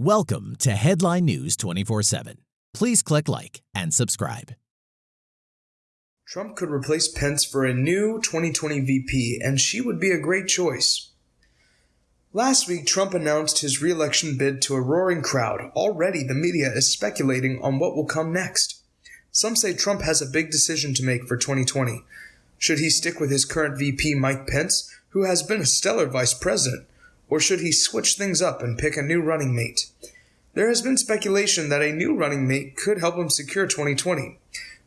Welcome to Headline News 24 7. Please click like and subscribe. Trump could replace Pence for a new 2020 VP, and she would be a great choice. Last week, Trump announced his re election bid to a roaring crowd. Already, the media is speculating on what will come next. Some say Trump has a big decision to make for 2020. Should he stick with his current VP, Mike Pence, who has been a stellar vice president? Or should he switch things up and pick a new running mate? There has been speculation that a new running mate could help him secure 2020.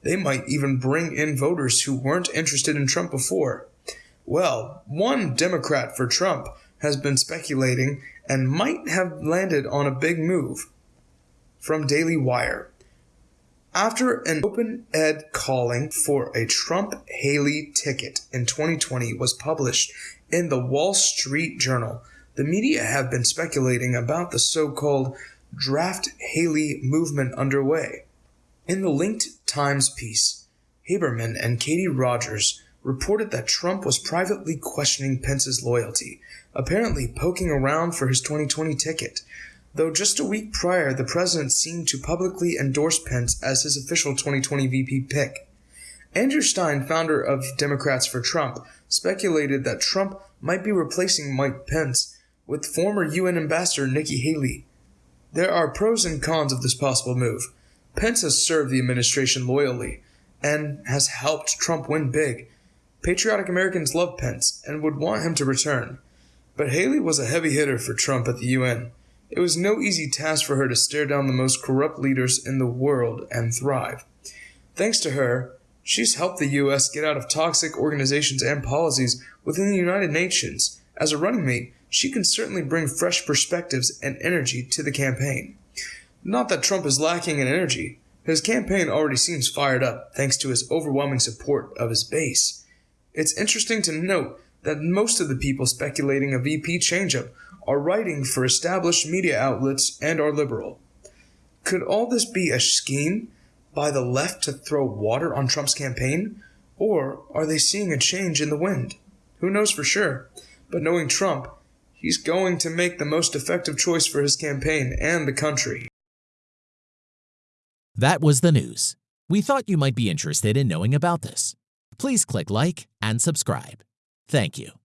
They might even bring in voters who weren't interested in Trump before. Well, one Democrat for Trump has been speculating and might have landed on a big move. From Daily Wire. After an open ed calling for a Trump Haley ticket in 2020 was published in the Wall Street Journal, the media have been speculating about the so called Draft Haley movement underway. In the linked Times piece, Haberman and Katie Rogers reported that Trump was privately questioning Pence's loyalty, apparently poking around for his 2020 ticket, though just a week prior the president seemed to publicly endorse Pence as his official 2020 VP pick. Andrew Stein, founder of Democrats for Trump, speculated that Trump might be replacing Mike Pence with former UN Ambassador Nikki Haley. There are pros and cons of this possible move. Pence has served the administration loyally and has helped Trump win big. Patriotic Americans love Pence and would want him to return. But Haley was a heavy hitter for Trump at the UN. It was no easy task for her to stare down the most corrupt leaders in the world and thrive. Thanks to her, she's helped the U.S. get out of toxic organizations and policies within the United Nations. As a running mate, she can certainly bring fresh perspectives and energy to the campaign. Not that Trump is lacking in energy. His campaign already seems fired up thanks to his overwhelming support of his base. It's interesting to note that most of the people speculating a VP changeup are writing for established media outlets and are liberal. Could all this be a scheme by the left to throw water on Trump's campaign? Or are they seeing a change in the wind? Who knows for sure? But knowing Trump, he's going to make the most effective choice for his campaign and the country. That was the news. We thought you might be interested in knowing about this. Please click like and subscribe. Thank you.